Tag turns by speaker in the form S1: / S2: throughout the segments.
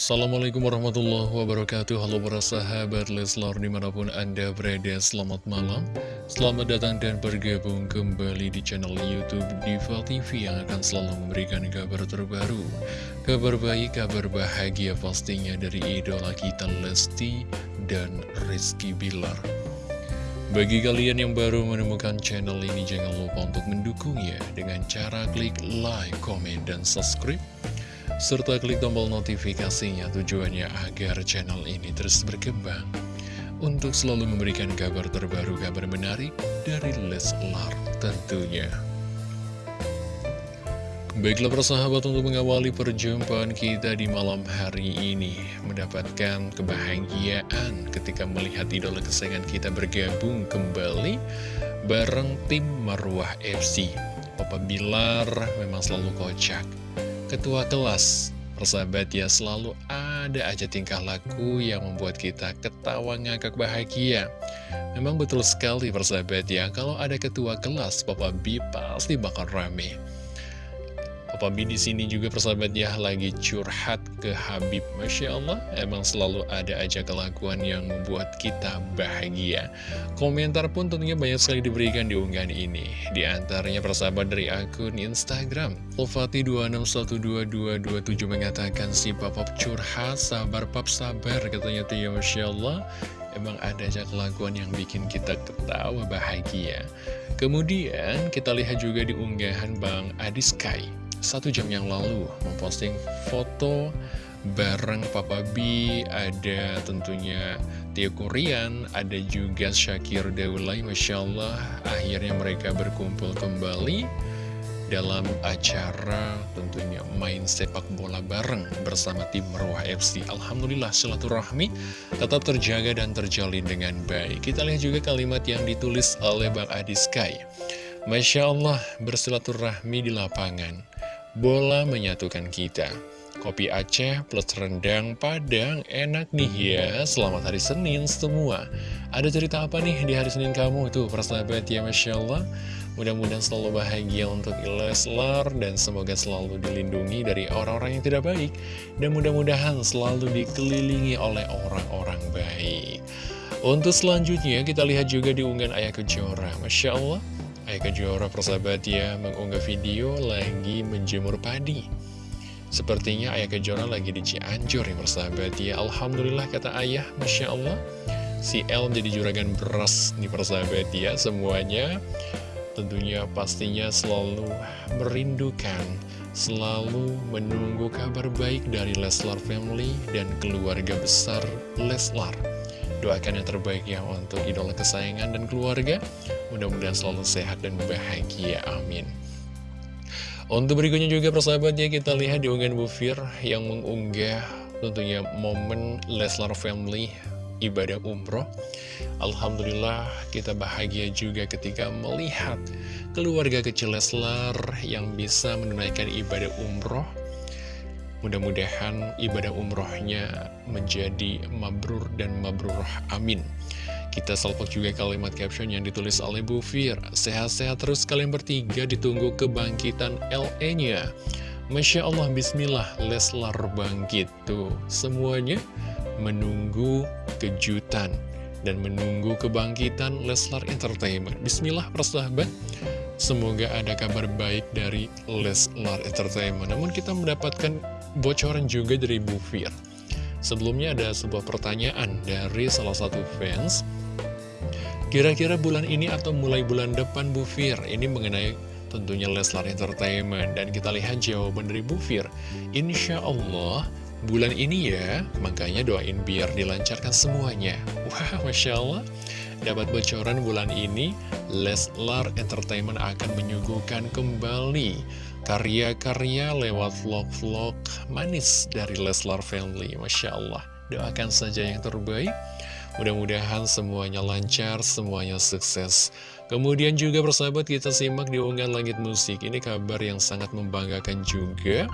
S1: Assalamualaikum warahmatullahi wabarakatuh. Halo para sahabat Leslar di mana pun anda berada Selamat malam. Selamat datang dan bergabung kembali di channel Youtube Diva TV Yang akan selalu memberikan kabar terbaru. Kabar baik, kabar bahagia pastinya dari idola kita Lesti dan Rizky Bilar. Bagi kalian yang baru menemukan channel ini, jangan lupa untuk mendukungnya dengan cara klik like, komen, dan subscribe serta klik tombol notifikasinya tujuannya agar channel ini terus berkembang. Untuk selalu memberikan kabar terbaru, kabar menarik dari Leslar tentunya. Baiklah persahabat untuk mengawali perjumpaan kita di malam hari ini Mendapatkan kebahagiaan ketika melihat idola kesayangan kita bergabung kembali Bareng tim Marwah FC Papa Bilar memang selalu kocak ketua kelas. Persahabat ya selalu ada aja tingkah laku yang membuat kita ketawa ngakak bahagia. Memang betul sekali persahabat ya. Kalau ada ketua kelas Papa B pasti bakal rame Papa di sini juga persahabat ya lagi curhat ke Habib. Masya Allah, emang selalu ada aja kelakuan yang membuat kita bahagia. Komentar pun tentunya banyak sekali diberikan di unggahan ini. Di antaranya persahabat dari akun Instagram. Lofati26122227 mengatakan si Papa curhat, sabar pap sabar katanya tuh ya Masya Allah. Emang ada aja kelakuan yang bikin kita ketawa bahagia. Kemudian kita lihat juga di unggahan Bang Adiskai satu jam yang lalu memposting foto bareng Papa B, ada tentunya Tio Korean, ada juga Syakir Daulay, Masya Allah, akhirnya mereka berkumpul kembali dalam acara tentunya main sepak bola bareng bersama tim Marwah FC. Alhamdulillah silaturahmi tetap terjaga dan terjalin dengan baik. Kita lihat juga kalimat yang ditulis oleh Bang Adi Sky. Masya Allah bersilaturahmi di lapangan Bola menyatukan kita. Kopi Aceh plus rendang Padang. Enak nih ya. Selamat hari Senin semua. Ada cerita apa nih di hari Senin kamu? Tuh persahabat ya Masya Allah. Mudah-mudahan selalu bahagia untuk Leslar Dan semoga selalu dilindungi dari orang-orang yang tidak baik. Dan mudah-mudahan selalu dikelilingi oleh orang-orang baik. Untuk selanjutnya kita lihat juga di unggahan Ayah Kejora. Masya Allah Ayah Kejora persahabat ya mengunggah video lagi menjemur padi. Sepertinya Ayah Kejora lagi di Cianjur ya persahabat ya. Alhamdulillah kata Ayah Masya Allah. Si El menjadi juragan beras nih persahabat ya Semuanya. Tentunya pastinya selalu merindukan Selalu menunggu kabar baik dari Leslar Family dan keluarga besar Leslar. Doakan yang terbaik ya untuk idola kesayangan dan keluarga. Mudah-mudahan selalu sehat dan bahagia. Amin. Untuk berikutnya juga persahabatnya kita lihat di unggahan Bu Fir yang mengunggah tentunya momen Leslar Family ibadah umroh. Alhamdulillah kita bahagia juga ketika melihat keluarga kecil Leslar yang bisa menunaikan ibadah umroh Mudah-mudahan ibadah umrohnya menjadi mabrur dan mabrurah amin. Kita salpok juga kalimat caption yang ditulis oleh Bu Fir. Sehat-sehat terus kalian bertiga ditunggu kebangkitan LE-nya. Masya Allah, Bismillah, Leslar bangkit. Tuh, semuanya menunggu kejutan dan menunggu kebangkitan Leslar Entertainment. Bismillah, persahabat. Semoga ada kabar baik dari Leslar Entertainment. Namun kita mendapatkan bocoran juga dari Bu Fir. Sebelumnya ada sebuah pertanyaan dari salah satu fans. Kira-kira bulan ini atau mulai bulan depan Bu Fir, ini mengenai tentunya Leslar Entertainment. Dan kita lihat jawaban dari Bu Fir. Insya Allah bulan ini ya, makanya doain biar dilancarkan semuanya. Wah, Masya Allah. Dapat bocoran bulan ini, Leslar Entertainment akan menyuguhkan kembali karya-karya lewat vlog-vlog manis dari Leslar Family. Masya Allah, doakan saja yang terbaik. Mudah-mudahan semuanya lancar, semuanya sukses. Kemudian juga persahabat kita simak di unggahan Langit Musik. Ini kabar yang sangat membanggakan juga.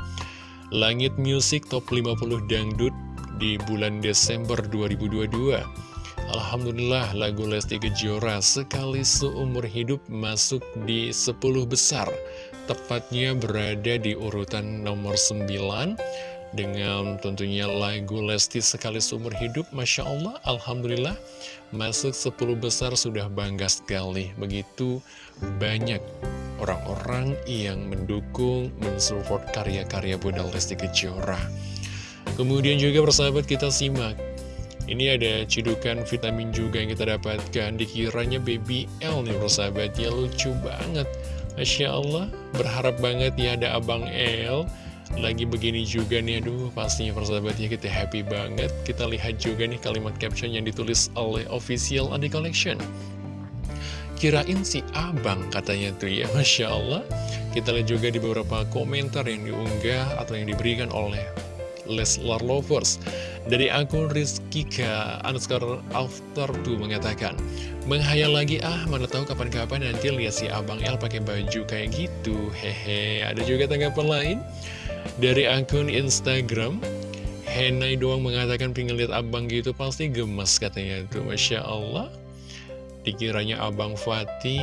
S1: Langit Musik Top 50 Dangdut di bulan Desember 2022. Alhamdulillah lagu Lesti Kejora sekali seumur hidup masuk di 10 besar Tepatnya berada di urutan nomor 9 dengan tentunya lagu Lesti Sekali Seumur Hidup Masya Allah, Alhamdulillah Masuk 10 besar sudah bangga sekali. Begitu banyak orang-orang yang mendukung, mensupport karya-karya Bunda Lesti Kejora. Kemudian juga persahabat kita simak. Ini ada cidukan vitamin juga yang kita dapatkan Dikiranya baby L nih persahabat Ya lucu banget. Masya Allah Berharap banget ya ada abang L Lagi begini juga nih Aduh pastinya persahabatnya kita happy banget. Kita lihat juga nih kalimat caption yang ditulis oleh official Adi Collection. Kirain si abang katanya tuh ya Masya Allah. Kita lihat juga di beberapa komentar yang diunggah Atau yang diberikan oleh Leslar Lovers. Dari akun Rizkika underscore after to mengatakan Menghayal lagi ah mana tahu kapan-kapan nanti lihat si Abang El pakai baju kayak gitu. Hehe ada juga tanggapan lain Dari akun Instagram Henai doang mengatakan pengen lihat abang gitu pasti gemes katanya. Itu Masya Allah. Dikiranya abang Fatih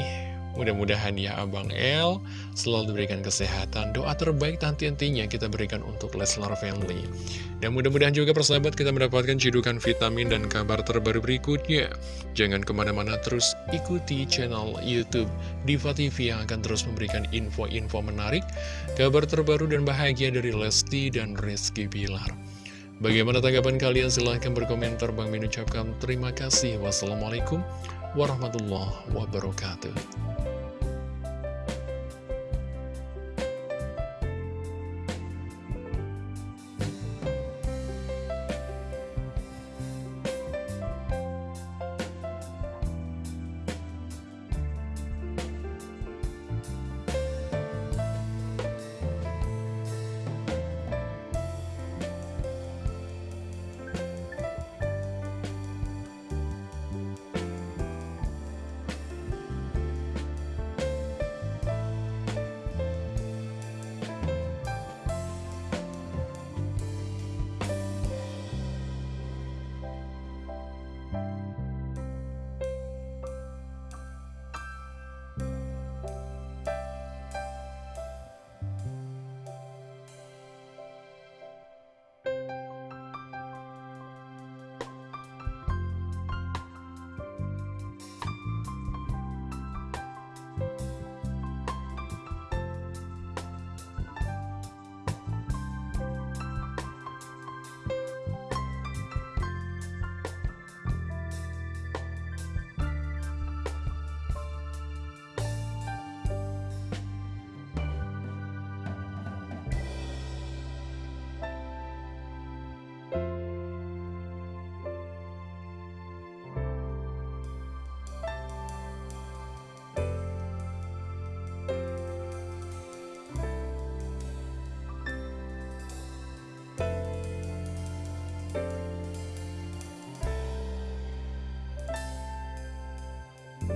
S1: Mudah-mudahan ya Abang El selalu diberikan kesehatan. Doa terbaik nanti-nantinya kita berikan untuk Leslar Family. Dan mudah-mudahan juga persahabat kita mendapatkan cidukan vitamin dan kabar terbaru berikutnya. Jangan ke mana-mana terus ikuti channel Youtube Diva TV yang akan terus memberikan info-info menarik, kabar terbaru dan bahagia dari Lesti dan Rizky Bilar. Bagaimana tanggapan kalian? Silahkan berkomentar. Bang Min ucapkan terima kasih. Wassalamualaikum warahmatullahi wabarakatuh.